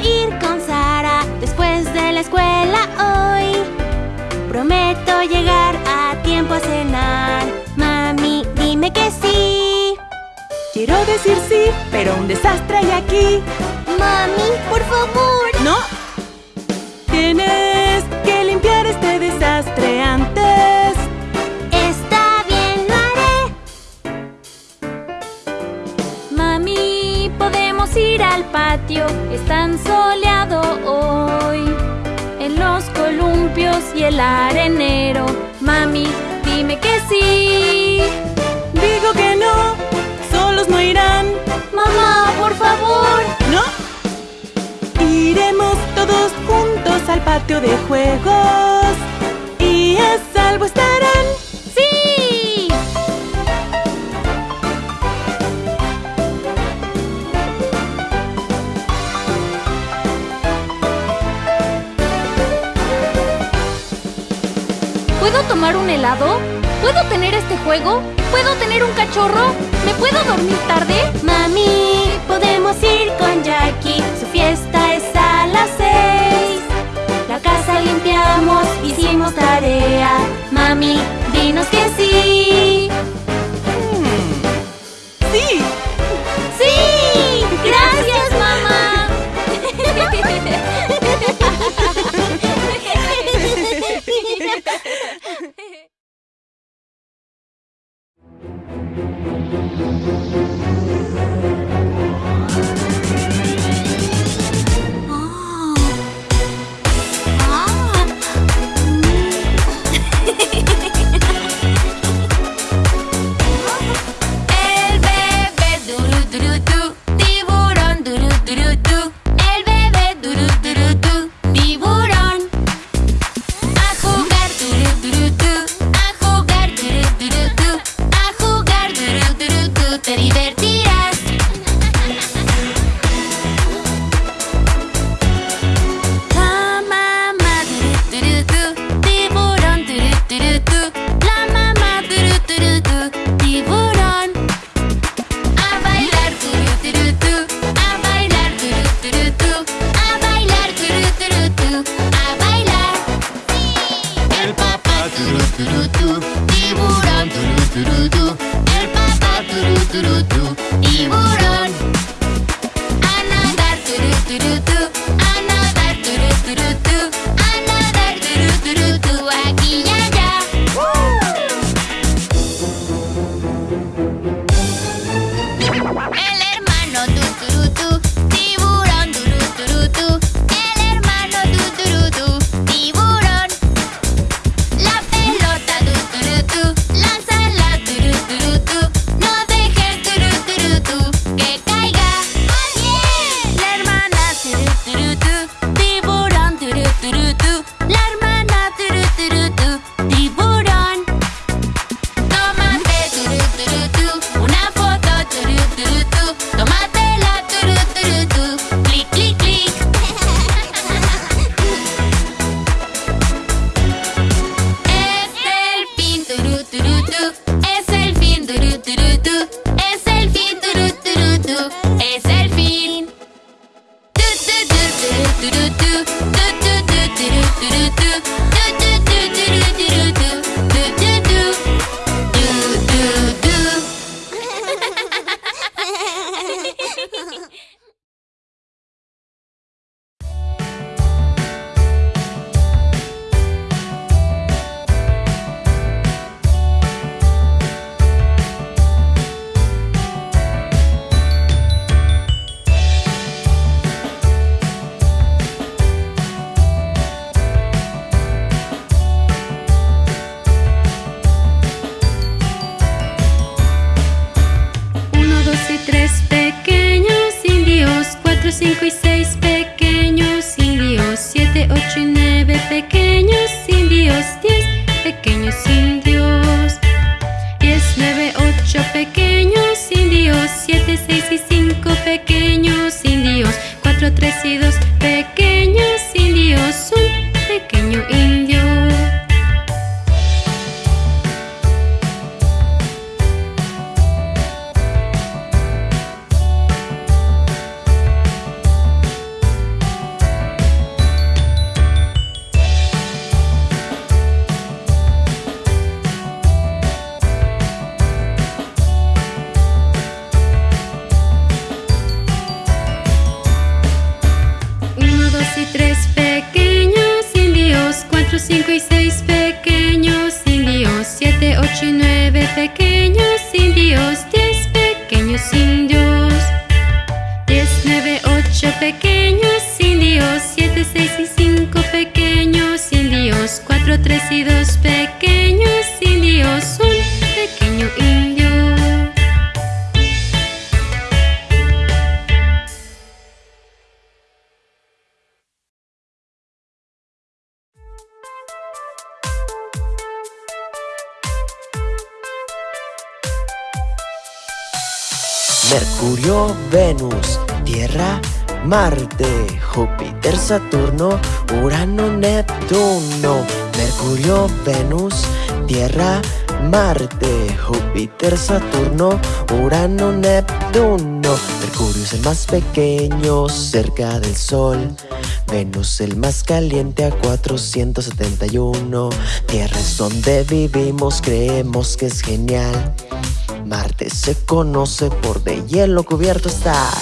ir con Sara después de la escuela hoy. Prometo llegar a tiempo a cenar. Mami, dime que sí. Quiero decir sí, pero un desastre hay aquí. Mami, por favor. No. Tienes que limpiar este desastre antes. ir al patio, es tan soleado hoy. En los columpios y el arenero, mami, dime que sí. Digo que no, solos no irán. Mamá, por favor. ¿No? Iremos todos juntos al patio de juegos. Y a salvo estarán. ¡Sí! ¿Puedo tomar un helado? ¿Puedo tener este juego? ¿Puedo tener un cachorro? ¿Me puedo dormir tarde? Mami, podemos ir con Jackie. Su fiesta es a las seis. La casa limpiamos, hicimos tarea. Mami, dinos que sí. Venus, Tierra, Marte, Júpiter, Saturno, Urano, Neptuno. Mercurio, Venus, Tierra, Marte, Júpiter, Saturno, Urano, Neptuno. Mercurio es el más pequeño cerca del Sol. Venus el más caliente a 471. Tierra es donde vivimos, creemos que es genial. Marte se conoce por de hielo cubierto estar.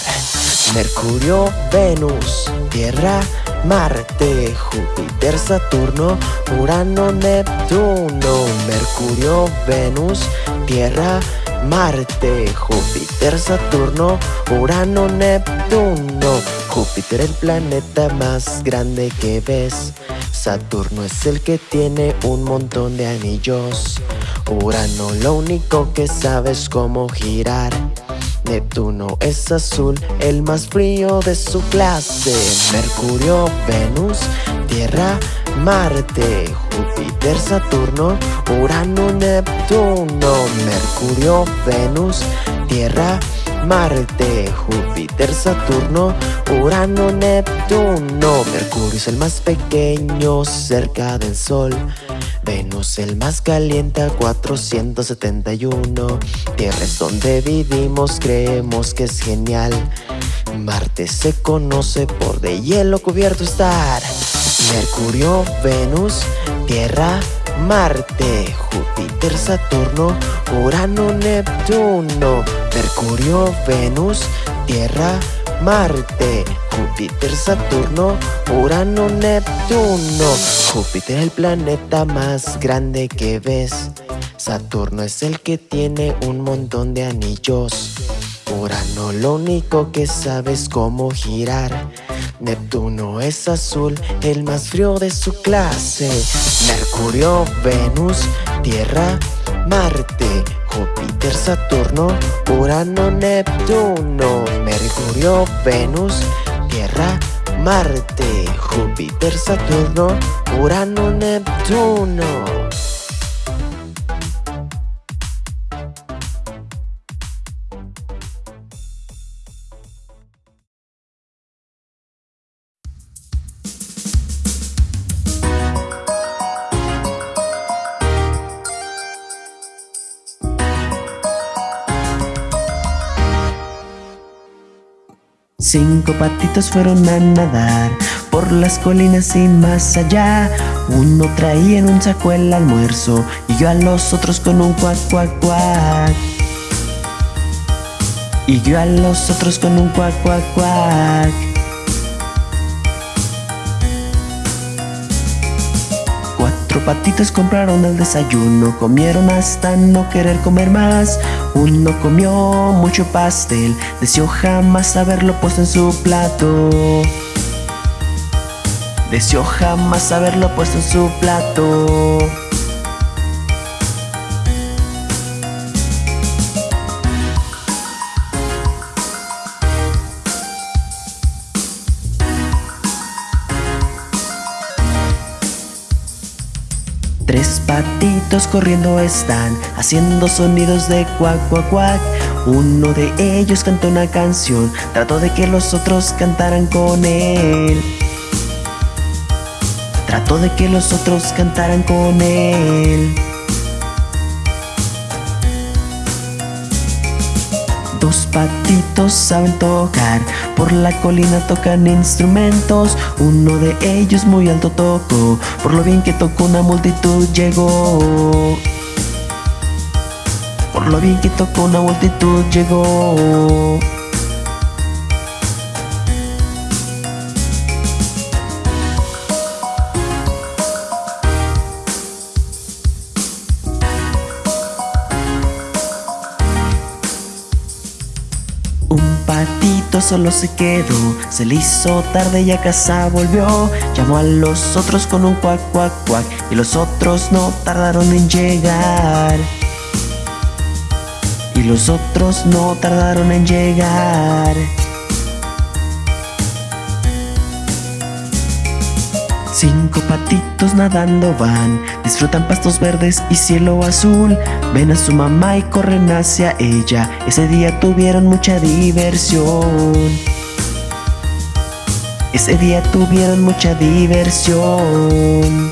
Mercurio, Venus, Tierra, Marte, Júpiter, Saturno, Urano, Neptuno. Mercurio, Venus, Tierra, Marte, Júpiter, Saturno, Urano, Neptuno. Júpiter el planeta más grande que ves. Saturno es el que tiene un montón de anillos. Urano lo único que sabe es cómo girar. Neptuno es azul, el más frío de su clase. Mercurio, Venus, Tierra, Marte, Júpiter, Saturno, Urano, Neptuno. Mercurio, Venus, Tierra, Marte, Júpiter, Saturno, Urano, Neptuno. Mercurio es el más pequeño cerca del Sol. Venus el más caliente a 471. Tierra es donde vivimos, creemos que es genial. Marte se conoce por de hielo cubierto estar. Mercurio, Venus, Tierra, Marte, Júpiter, Saturno, Urano, Neptuno. Mercurio, Venus, Tierra, Marte, Júpiter, Saturno, Urano, Neptuno. Júpiter el planeta más grande que ves. Saturno es el que tiene un montón de anillos. Urano lo único que sabe es cómo girar. Neptuno es azul, el más frío de su clase. Mercurio, Venus, Tierra, Marte, Júpiter, Saturno, Urano, Neptuno. Mercurio, Venus, Tierra, Marte, Júpiter, Saturno, Urano, Neptuno. Cinco patitos fueron a nadar por las colinas y más allá. Uno traía en un saco el almuerzo y yo a los otros con un cuac, cuac, cuac. Y yo a los otros con un cuac, cuac, cuac. Patitos compraron el desayuno, comieron hasta no querer comer más. Uno comió mucho pastel, deseó jamás haberlo puesto en su plato. Deseó jamás haberlo puesto en su plato. Corriendo están, haciendo sonidos de cuac, cuac, cuac. Uno de ellos cantó una canción, trató de que los otros cantaran con él. Trató de que los otros cantaran con él. Patitos saben tocar, por la colina tocan instrumentos. Uno de ellos muy alto tocó, por lo bien que tocó una multitud llegó. Por lo bien que tocó una multitud llegó. Solo se quedó, se le hizo tarde y a casa volvió. Llamó a los otros con un cuac, cuac, cuac, y los otros no tardaron en llegar. Y los otros no tardaron en llegar. Cinco patitos nadando van, disfrutan pastos verdes y cielo azul. Ven a su mamá y corren hacia ella. Ese día tuvieron mucha diversión. Ese día tuvieron mucha diversión.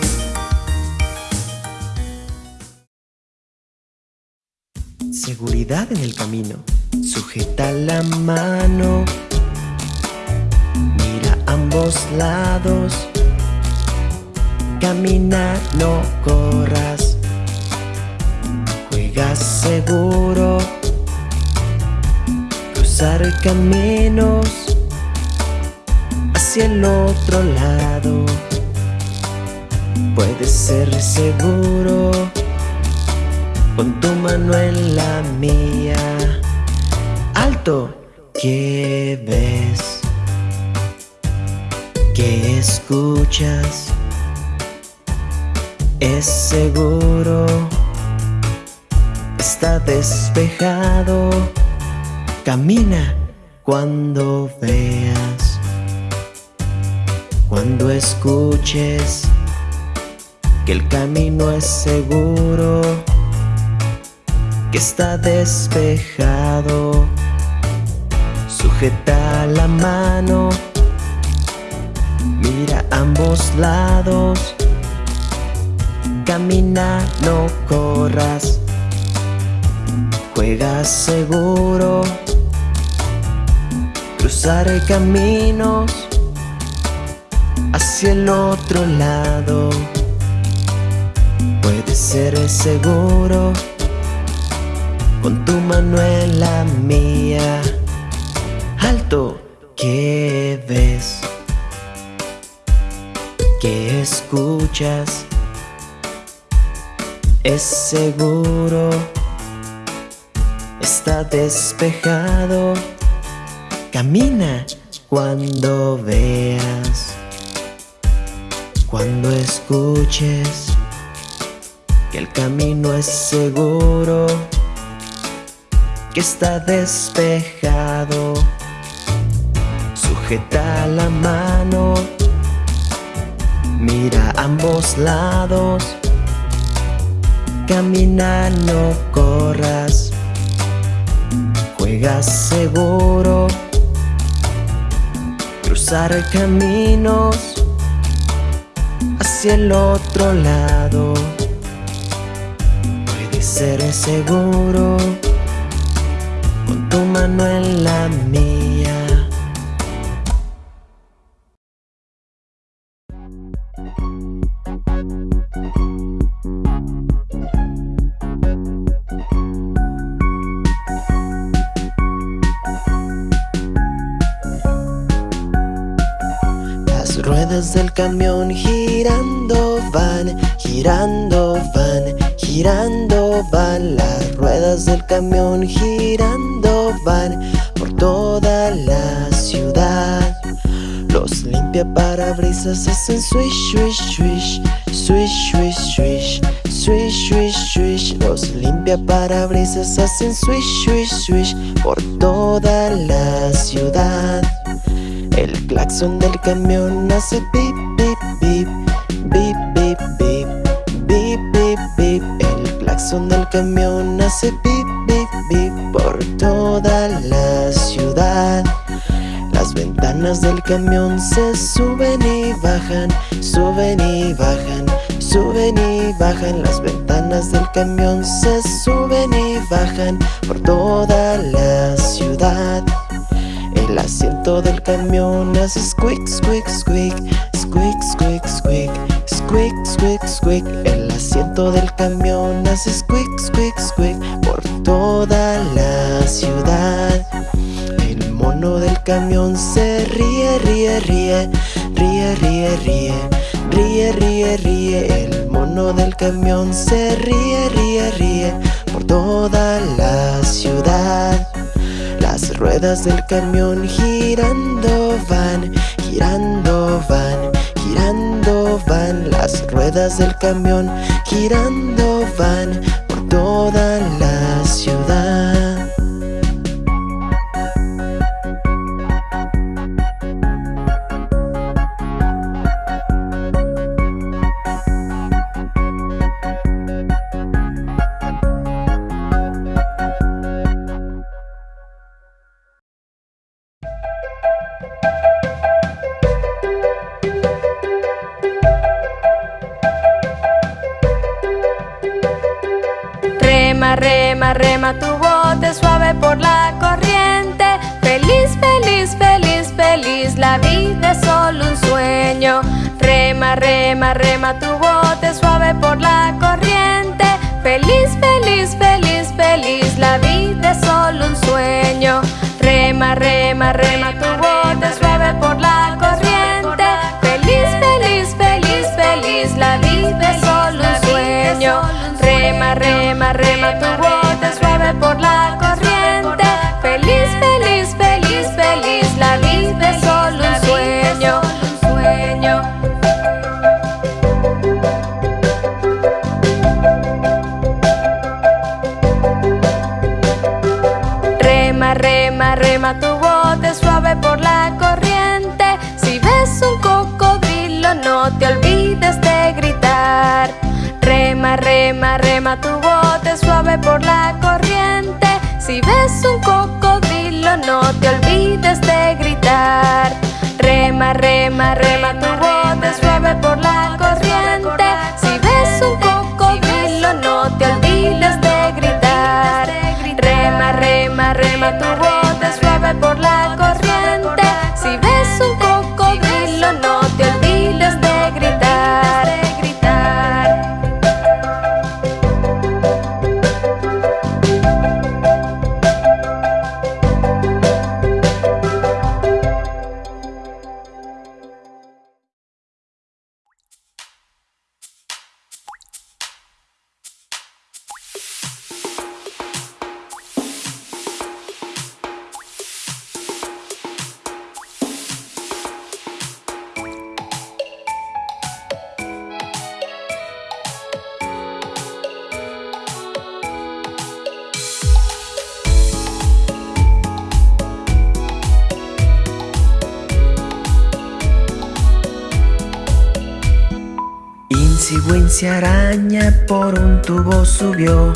Seguridad en el camino. Sujeta la mano. Mira ambos lados. Camina, no corras. Juega seguro. Cruzar caminos hacia el otro lado. Puedes ser seguro con tu mano en la mía. Alto, ¿qué ves? ¿Qué escuchas? Es seguro, está despejado. Camina cuando veas, cuando escuches que el camino es seguro, que está despejado. Sujeta la mano, mira ambos lados. Camina, no corras. Juega seguro. Cruzar caminos hacia el otro lado. Puedes ser seguro con tu mano en la mía. Alto, ¿qué ves? ¿Qué escuchas? Es seguro, está despejado. Camina cuando veas, cuando escuches que el camino es seguro, que está despejado. Sujeta la mano, mira ambos lados. Camina, no corras. Juega seguro. Cruzar caminos hacia el otro lado. Puedes ser seguro con tu mano en la mía. camión girando van, girando van, girando van. Las ruedas del camión girando van por toda la ciudad. Los limpia parabrisas hacen swish, swish, swish, swish, swish, swish Swish, swish, swish, los limpia parabrisas hacen swish, swish, swish por toda la ciudad. El claxon del camión hace pip, Claxon del camión hace pip, pip, pip por toda la ciudad. Las ventanas del camión se suben y bajan, suben y bajan, suben y bajan. Las ventanas del camión se suben y bajan por toda la ciudad. El asiento del camión hace squeak, squeak, squeak, squeak, squeak, squeak, squeak, squeak, squeak. El asiento del camión hace squeak, squeak, squeak por toda la ciudad. El mono del camión se ríe, ríe, ríe, ríe, ríe, ríe, ríe, ríe, ríe. El mono del camión se ríe, ríe, ríe por toda la ciudad. Las ruedas del camión girando van, girando van, girando van. Las ruedas del camión girando van por toda la ciudad. Rema, tu bote suave por la corriente. Feliz, feliz, feliz, feliz, la vida es solo un sueño. Rema, rema, rema tu bote suave por la corriente. Feliz, feliz, feliz, feliz, la vida es solo un sueño. Rema, rema, rema tu bote rema, tu bote suave por la corriente. Si ves un cocodrilo, no te olvides de gritar. Rema, rema, rema tu bote suave por la corriente. Si ves un cocodrilo, no te olvides de gritar. Rema, rema, rema tu bote suave por la subió.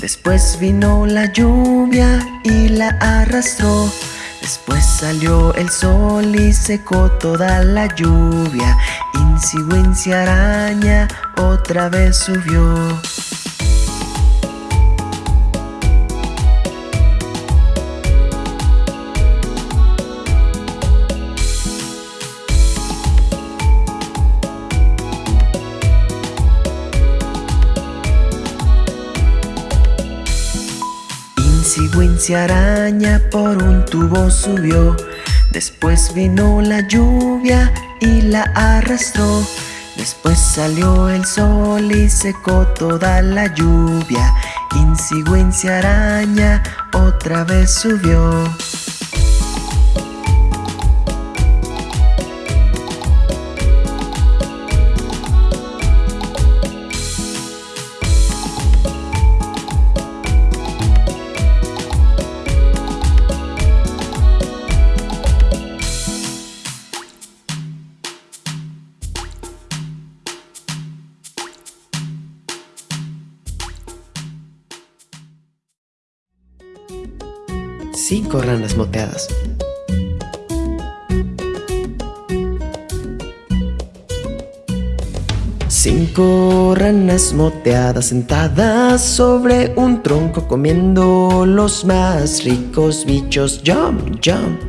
Después vino la lluvia y la arrastró. Después salió el sol y secó toda la lluvia. Insigüencia araña otra vez subió. Insigüencia araña por un tubo subió. Después vino la lluvia y la arrastró. Después salió el sol y secó toda la lluvia. Insigüencia araña otra vez subió. Moteadas. Cinco ranas moteadas sentadas sobre un tronco comiendo los más ricos bichos. Jump, jump.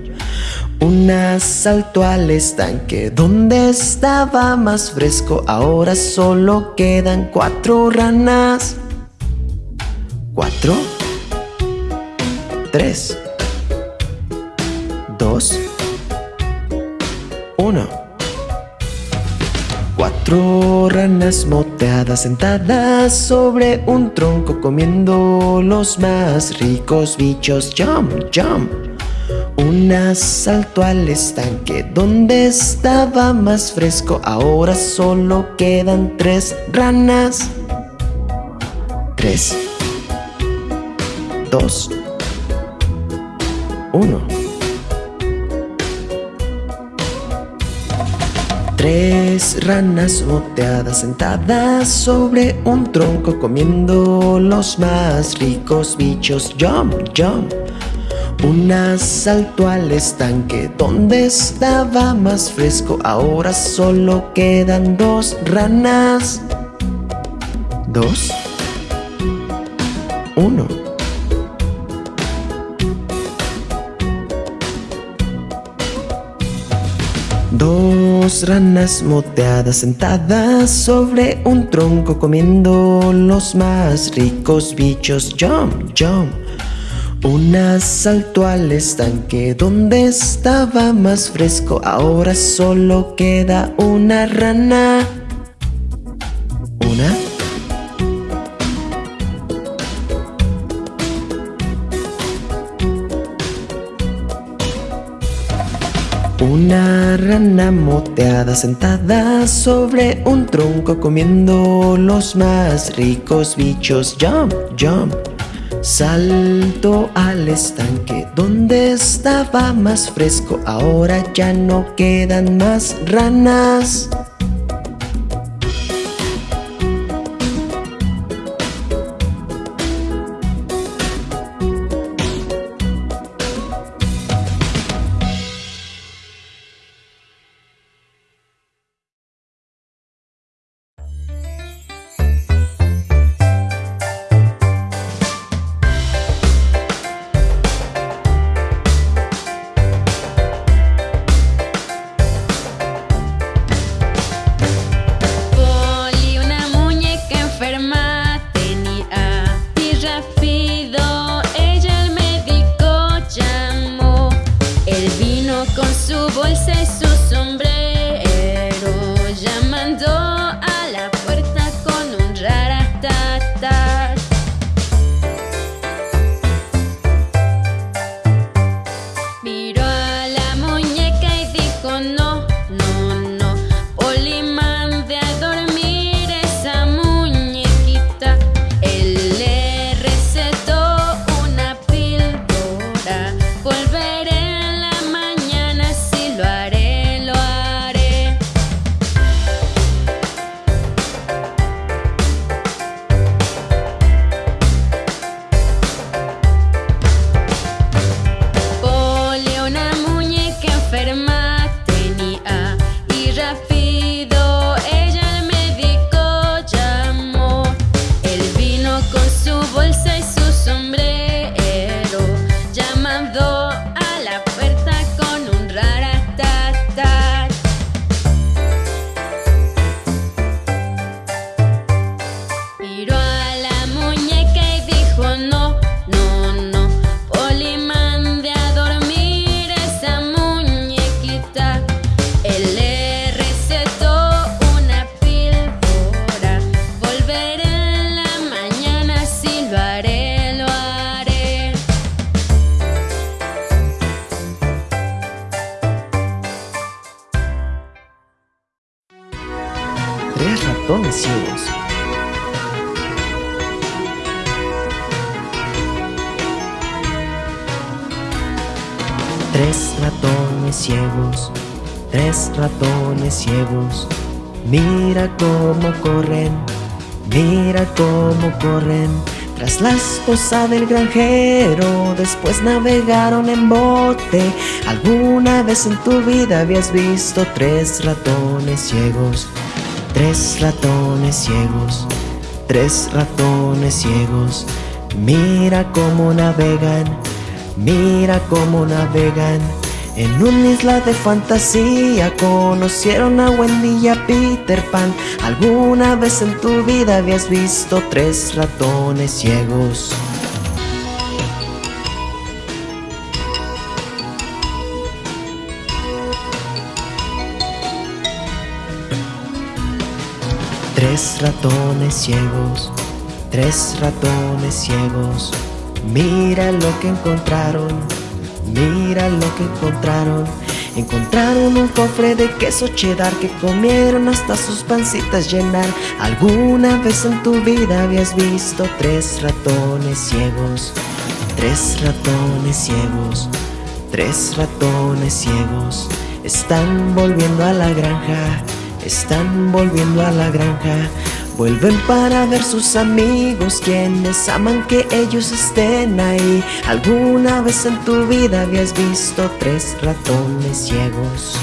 Una saltó al estanque donde estaba más fresco. Ahora solo quedan cuatro ranas. Cuatro. Tres. Uno. Cuatro ranas moteadas sentadas sobre un tronco comiendo los más ricos bichos. Jump, jump. Una saltó al estanque donde estaba más fresco. Ahora solo quedan tres ranas. Tres, dos, uno. Tres ranas moteadas sentadas sobre un tronco comiendo los más ricos bichos. Jump, jump. Una saltó al estanque donde estaba más fresco. Ahora solo quedan dos ranas. Dos. Uno. Dos ranas moteadas sentadas sobre un tronco comiendo los más ricos bichos. Jump, jump. Una saltó al estanque donde estaba más fresco. Ahora solo queda una rana. Una moteada sentada sobre un tronco comiendo los más ricos bichos. Jump, jump. Salto al estanque donde estaba más fresco. Ahora ya no quedan más ranas. Tres ratones ciegos, tres ratones ciegos. Mira cómo corren, mira cómo corren. Tras la esposa del granjero, después navegaron en bote. ¿Alguna vez en tu vida habías visto tres ratones ciegos? Tres ratones ciegos, tres ratones ciegos. Mira cómo navegan, mira cómo navegan. En una isla de fantasía conocieron a Wendy y a Peter Pan. ¿Alguna vez en tu vida habías visto tres ratones ciegos? Tres ratones ciegos, tres ratones ciegos. Mira lo que encontraron, Mira lo que encontraron. Encontraron un cofre de queso cheddar que comieron hasta sus pancitas llenar. ¿Alguna vez en tu vida habías visto tres ratones ciegos? Tres ratones ciegos, tres ratones ciegos. Están volviendo a la granja, están volviendo a la granja. Vuelven para ver sus amigos quienes aman que ellos estén ahí. ¿Alguna vez en tu vida habías visto tres ratones ciegos?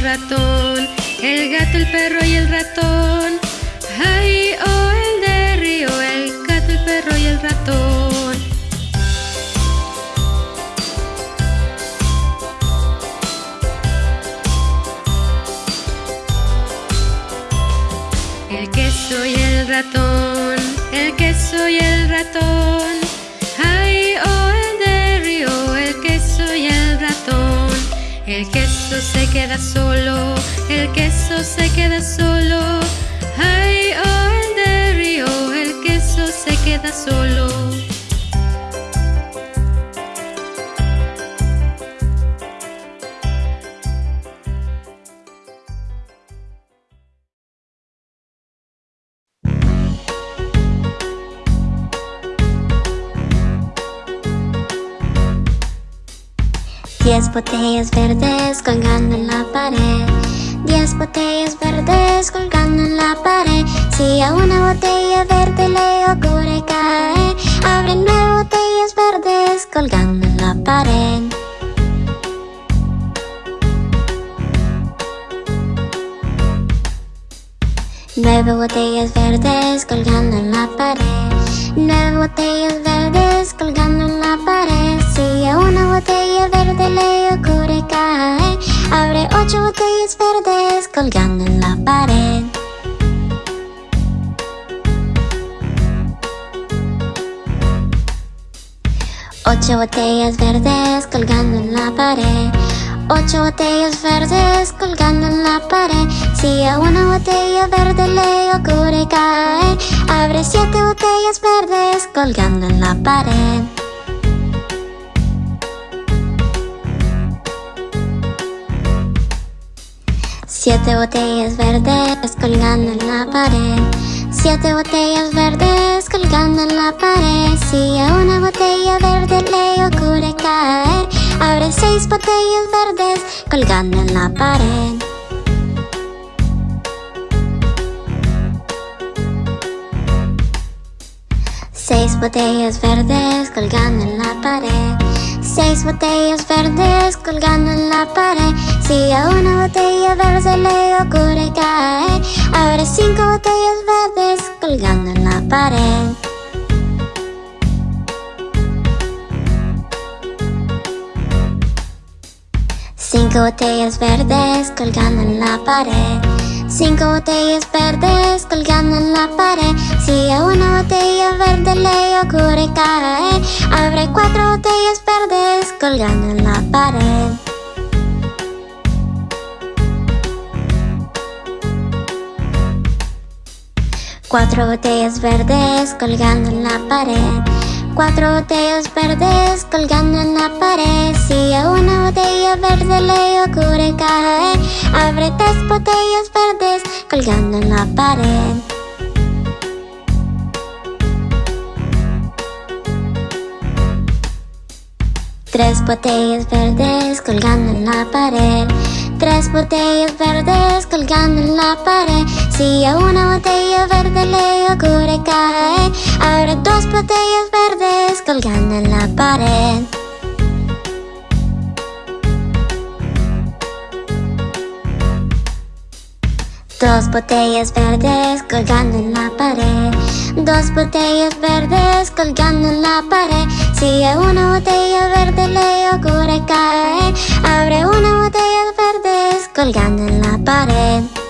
el ratón, el gato, el perro y el ratón. Ay, oh, el de río, el gato, el perro y el ratón. El queso y el ratón, el queso y el ratón. Ay, oh, el de río, el queso y el ratón. El queso el queso se queda solo, el queso se queda solo. Ay, oh, el río, oh, el queso se queda solo. Diez botellas verdes colgando en la pared. Diez botellas verdes colgando en la pared. Si a una botella verde le ocurre caer Abre nueve botellas verdes colgando en la pared. Nueve botellas verdes colgando en la pared. Nueve botellas verdes colgando en la pared Si a una botella verde le ocurre caer Abre ocho botellas verdes colgando en la pared. Ocho botellas verdes colgando en la pared. Ocho botellas verdes colgando en la pared. Si a una botella verde le ocurre caer Abre siete botellas verdes colgando en la pared Siete botellas verdes colgando en la pared. Siete botellas verdes colgando en la pared. Si a una botella verde le ocurre caer Abre seis botellas verdes colgando en la pared. Seis botellas verdes colgando en la pared Seis botellas verdes colgando en la pared. Si a una botella verde le ocurre caer Abre cinco botellas verdes colgando en la pared. Cinco botellas verdes colgando en la pared Cinco botellas verdes colgando en la pared Si a una botella verde le ocurre caer Abre cuatro botellas verdes colgando en la pared. Cuatro botellas verdes colgando en la pared. Cuatro botellas verdes colgando en la pared. Si a una botella verde le ocurre caer, abre tres botellas verdes colgando en la pared. Tres botellas verdes colgando en la pared. Tres botellas verdes colgando en la pared. Si a una botella verde le ocurre caer, abre dos botellas verdes colgando en la pared. Dos botellas verdes colgando en la pared. Dos botellas verdes colgando en la pared. Si a una botella verde le ocurre caer, abre una botella verdes colgando en la pared.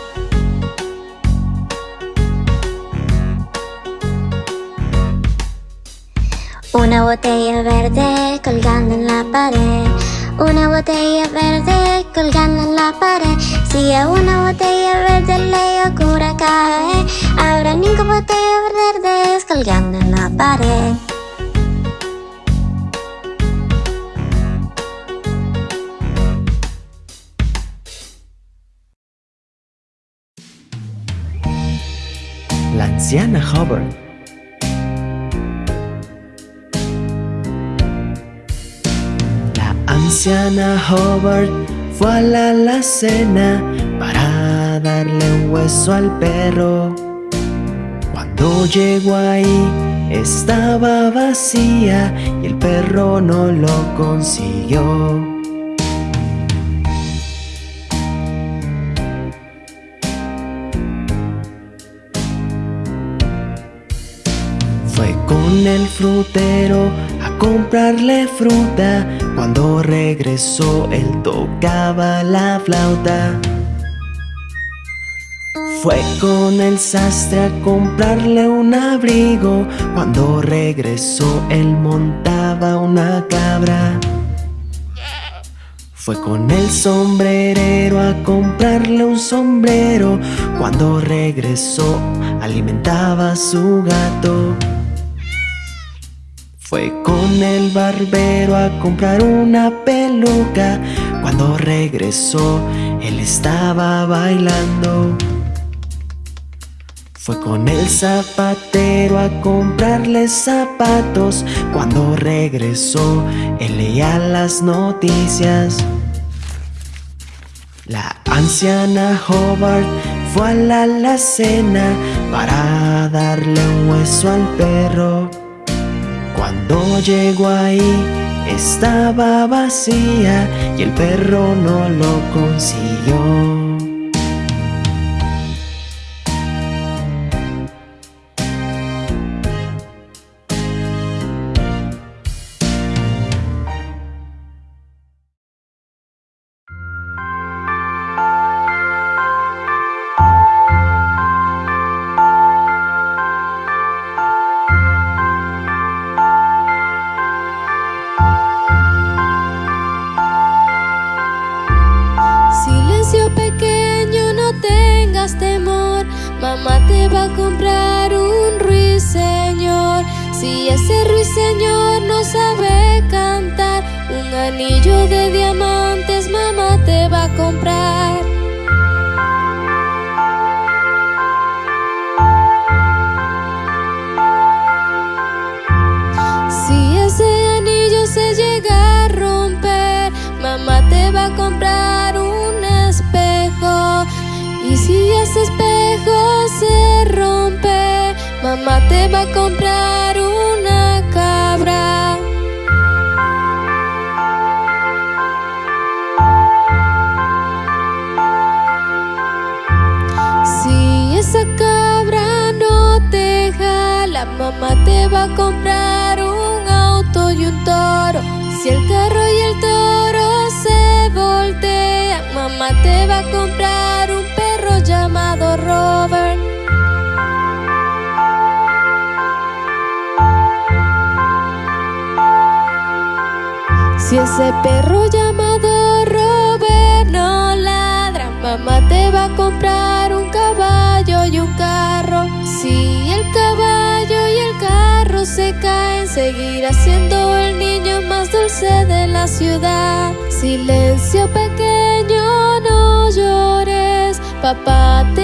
Una botella verde colgando en la pared. Una botella verde colgando en la pared. Si a una botella verde le ocurre caer, habrá cinco botellas verdes colgando en la pared. La anciana Hubbard. Anciana Hubbard fue a la alacena para darle un hueso al perro. Cuando llegó ahí estaba vacía y el perro no lo consiguió. Fue con el frutero a comprarle fruta. Cuando regresó él tocaba la flauta. Fue con el sastre a comprarle un abrigo. Cuando regresó él montaba una cabra. Fue con el sombrerero a comprarle un sombrero. Cuando regresó alimentaba a su gato. Fue con el barbero a comprar una peluca. Cuando regresó, él estaba bailando. Fue con el zapatero a comprarle zapatos. Cuando regresó, él leía las noticias. La anciana Hobart fue a la alacena para darle un hueso al perro. Cuando llegó ahí estaba vacía y el perro no lo consiguió. papá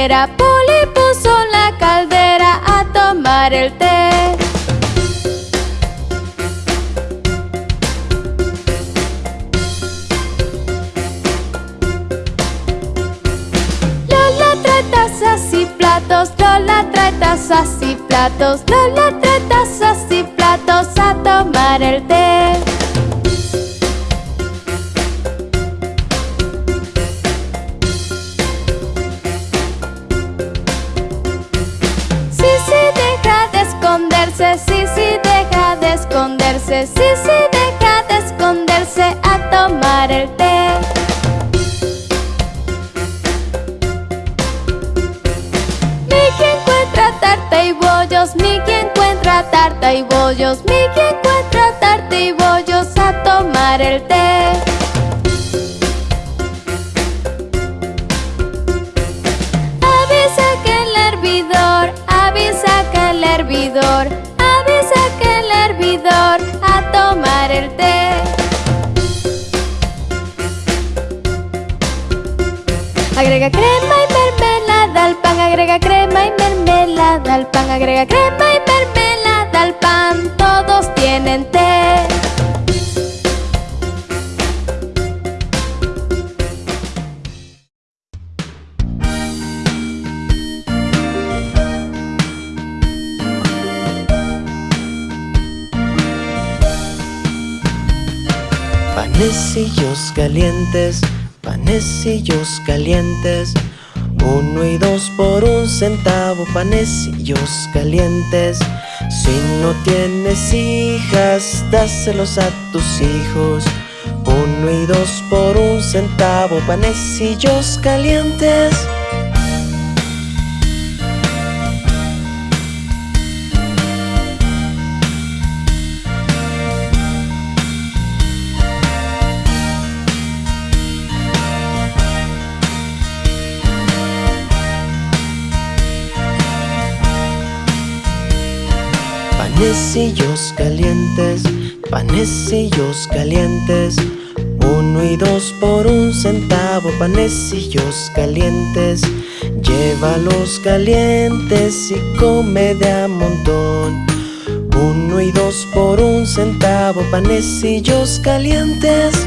it up. Agrega crema y mermelada al pan, agrega crema y mermelada al pan, agrega crema y mermelada al pan. Todos tienen té. Panecillos calientes panecillos calientes. Uno y dos por un centavo, panecillos calientes. Si no tienes hijas, dáselos a tus hijos. Uno y dos por un centavo, panecillos calientes. Panecillos calientes, panecillos calientes. Uno y dos por un centavo, panecillos calientes. Llévalos calientes y come de a montón. Uno y dos por un centavo, panecillos calientes.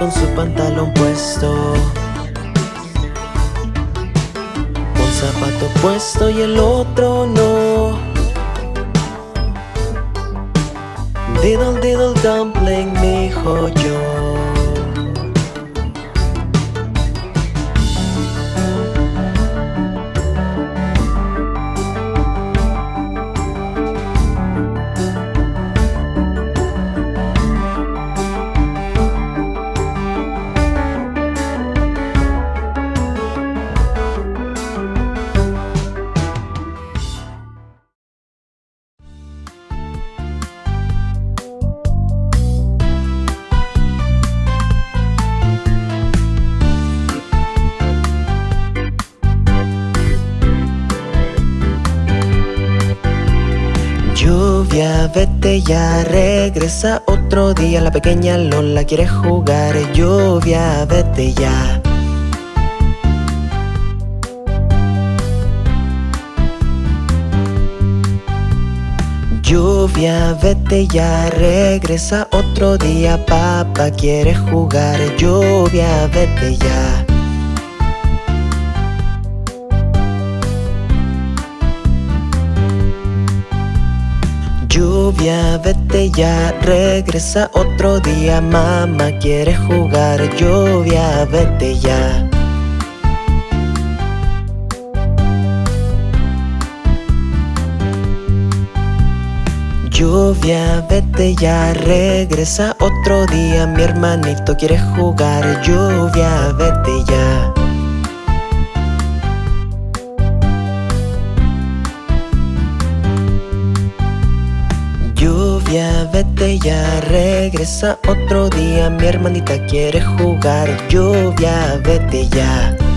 con su pantalón puesto. Un zapato puesto y el otro no. Diddle diddle dumpling, mi hijo yo vete ya, regresa otro día. La pequeña Lola quiere jugar Lluvia, vete ya. Lluvia, vete ya, regresa otro día. Papá quiere jugar Lluvia, vete ya Lluvia, vete ya, regresa otro día Mamá quiere jugar, lluvia, vete ya. Lluvia, vete ya, regresa otro día Mi hermanito quiere jugar, lluvia, vete ya vete ya, regresa otro día. Mi hermanita quiere jugar, lluvia, vete ya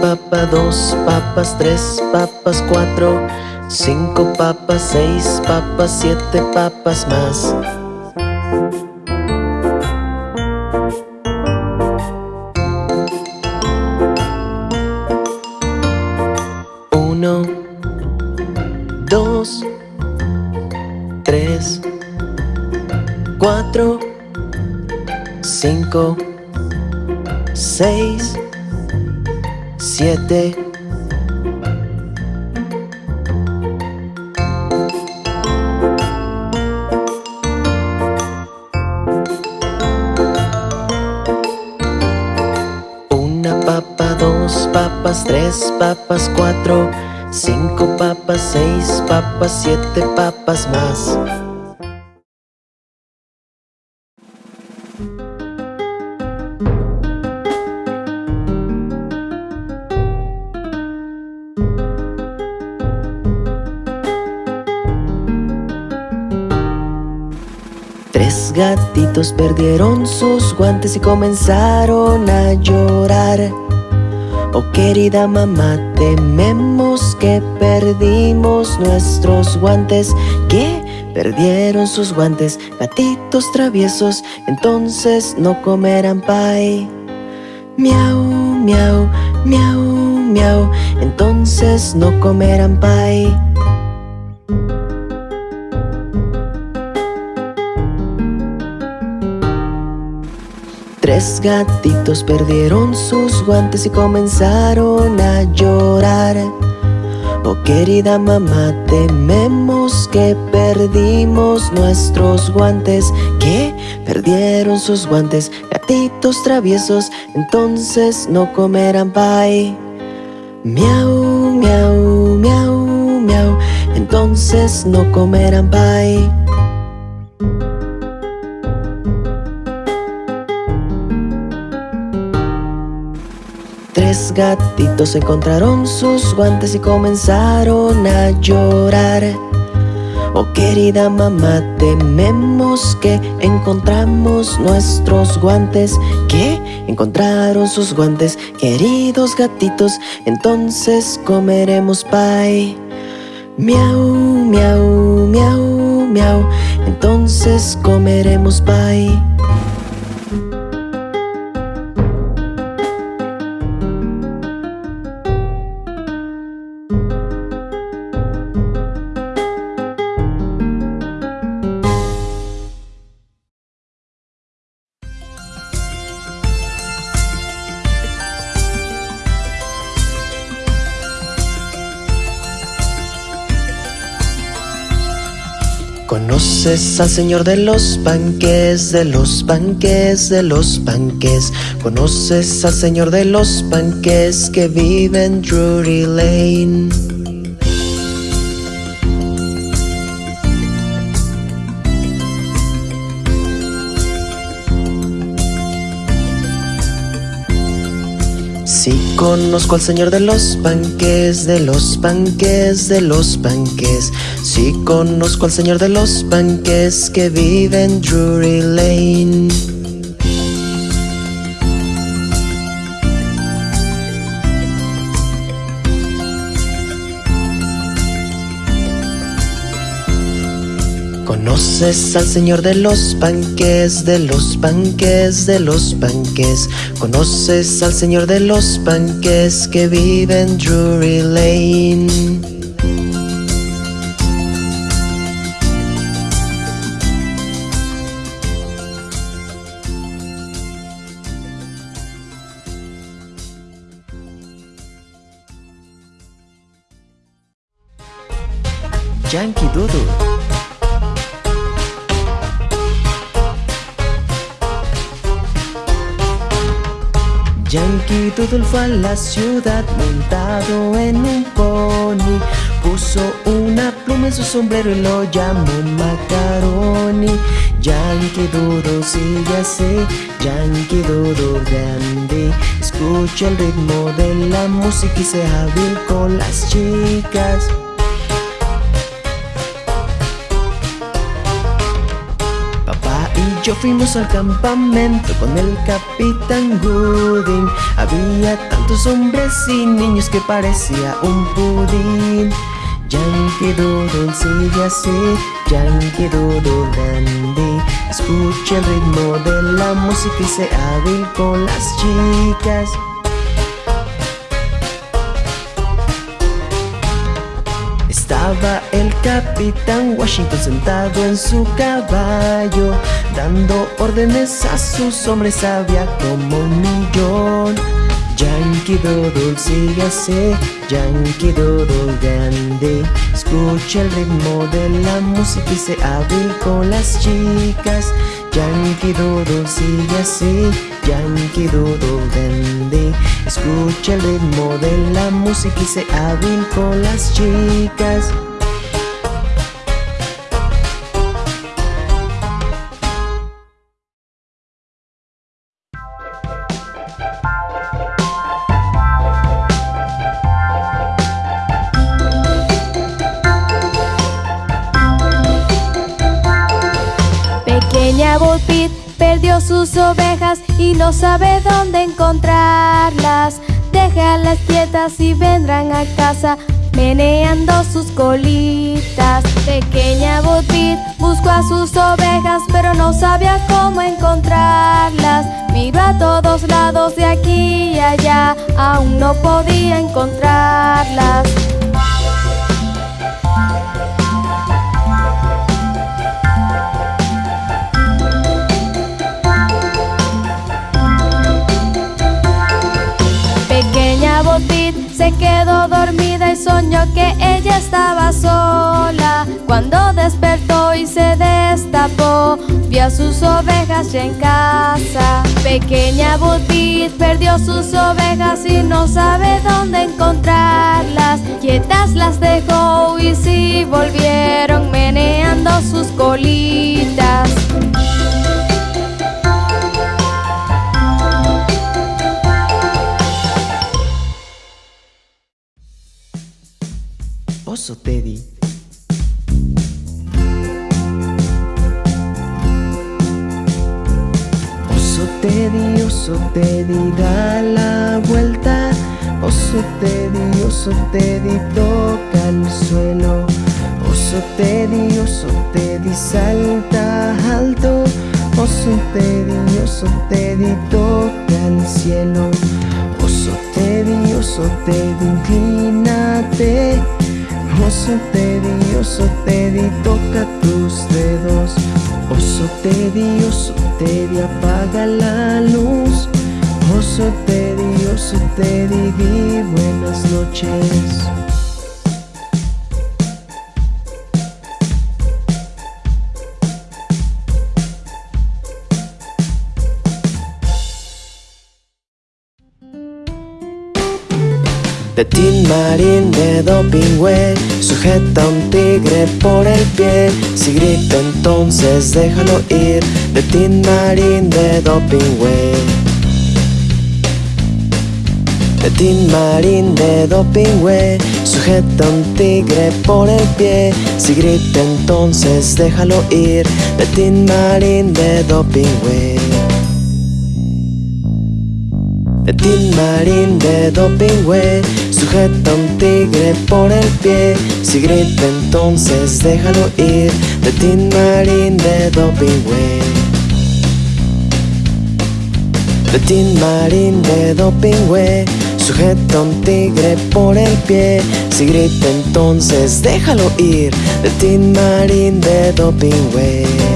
papa, dos papas, tres papas, cuatro, cinco papas, seis papas, siete papas más. Uno, dos, tres, cuatro, cinco, seis, siete. Una papa, dos papas, tres papas, cuatro, cinco papas, seis papas, siete papas más. Perdieron sus guantes y comenzaron a llorar. Oh querida mamá, tememos que perdimos nuestros guantes. ¿Qué? Perdieron sus guantes, gatitos traviesos, entonces no comerán pie. Miau, miau, miau, miau, entonces no comerán pie. Tres gatitos perdieron sus guantes y comenzaron a llorar. Oh querida mamá, tememos que perdimos nuestros guantes. ¿Qué? Perdieron sus guantes, gatitos traviesos, entonces no comerán pie. Miau, miau, miau, miau, entonces no comerán pie. Tres gatitos encontraron sus guantes y comenzaron a llorar. Oh querida mamá, tememos que encontramos nuestros guantes. ¿Qué? Encontraron sus guantes, queridos gatitos, entonces comeremos pie. Miau, miau, miau, miau, entonces comeremos pie. ¿Conoces al señor de los panques, de los panques, de los panques? ¿Conoces al señor de los panques que vive en Drury Lane? Conozco al señor de los panques, de los panques, de los panques. Sí conozco al señor de los panques que vive en Drury Lane. ¿Conoces al señor de los panques, de los panques, de los panques? ¿Conoces al señor de los panques que vive en Drury Lane? Fue a la ciudad montado en un pony. Puso una pluma en su sombrero y lo llamó Macaroni. Yankee Doodle sigue así, Yankee Doodle grande. Escucha el ritmo de la música y sea hábil con las chicas yo fuimos al campamento con el capitán Gooding. Había tantos hombres y niños que parecía un pudín. Yankee Doodle sigue así, Yankee Doodle Dandy. Escuche el ritmo de la música y sea hábil con las chicas Estaba el capitán Washington sentado en su caballo Dando órdenes a sus hombres, había como un millón Yankee Doodle sigue así, Yankee Doodle Dandy Escucha el ritmo de la música y se hábil con las chicas. Yankee Doodle sigue así, Yankee Doodle Dandy Escucha el ritmo de la música y se hábil con las chicas ovejas y no sabe dónde encontrarlas. Déjalas quietas y vendrán a casa meneando sus colitas. Pequeña Bo Peep buscó a sus ovejas pero no sabía cómo encontrarlas. Miró a todos lados de aquí y allá, aún no podía encontrarlas. Se quedó dormida y soñó que ella estaba sola. Cuando despertó y se destapó, vio a sus ovejas ya en casa. Pequeña Botit perdió sus ovejas y no sabe dónde encontrarlas. Quietas las dejó y sí volvieron meneando sus colitas. Oso Teddy. Oso Teddy, oso Teddy, da la vuelta. Oso Teddy, oso Teddy, toca el suelo. Oso Teddy, oso Teddy, salta alto. Oso Teddy, oso Teddy, toca el cielo. Oso Teddy, oso Teddy, inclínate Oso Teddy, oso Teddy, toca tus dedos. Oso Teddy, oso Teddy, apaga la luz. Oso Teddy, oso Teddy, di buenas noches De Tin Marín de Dopingüe Sujeta a un tigre por el pie. Si grita entonces déjalo ir. De Tin Marín de Dopingüe De Marín de Dopingüe Sujeta a un tigre por el pie. Si grita entonces déjalo ir. De Tin Marín de Dopingüe de Tin Marín de Dopingüe Sujeta un tigre por el pie. Si grita entonces déjalo ir De Tin Marín de Dopingüe De Tin Marín de Dopingüe Sujeta un tigre por el pie. Si grita entonces déjalo ir De Tin Marín de Dopingüe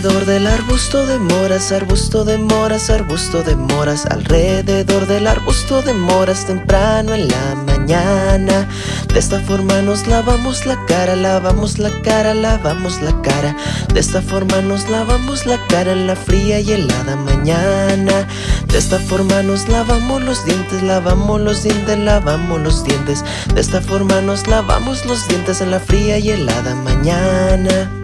Alrededor del arbusto de moras, arbusto de moras, arbusto de moras Alrededor del arbusto de moras temprano en la mañana. De esta forma nos lavamos la cara, lavamos la cara, lavamos la cara. De esta forma nos lavamos la cara en la fría y helada mañana. De esta forma nos lavamos los dientes, lavamos los dientes, lavamos los dientes. De esta forma nos lavamos los dientes en la fría y helada mañana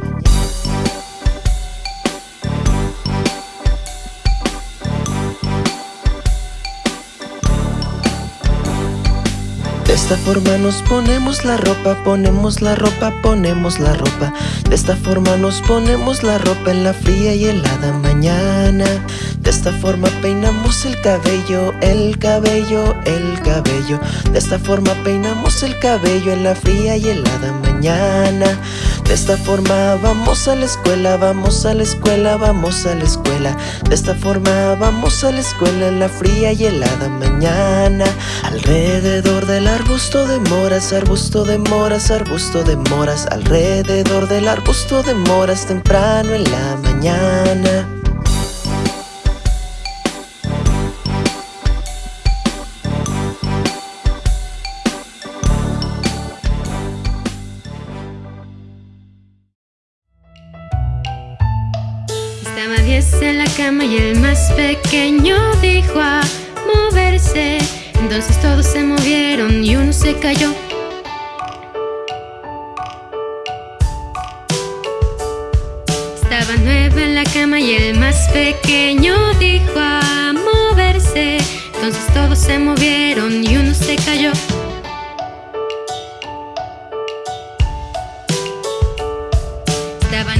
esta forma nos ponemos la ropa, ponemos la ropa, ponemos la ropa. De esta forma nos ponemos la ropa en la fría y helada mañana. De esta forma peinamos el cabello, el cabello, el cabello. De esta forma peinamos el cabello en la fría y helada mañana. De esta forma vamos a la escuela, vamos a la escuela, vamos a la escuela. De esta forma vamos a la escuela en la fría y helada mañana. Alrededor del arbusto de moras, arbusto de moras, arbusto de moras. Alrededor del arbusto de moras temprano en la mañana. Cama y el más pequeño dijo a moverse. Entonces todos se movieron y uno se cayó. Estaba 9 en la cama y el más pequeño dijo a moverse. Entonces todos se movieron y uno se cayó.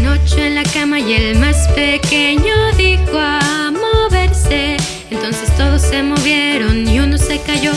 Ocho en la cama y el más pequeño dijo a moverse. Entonces todos se movieron y uno se cayó.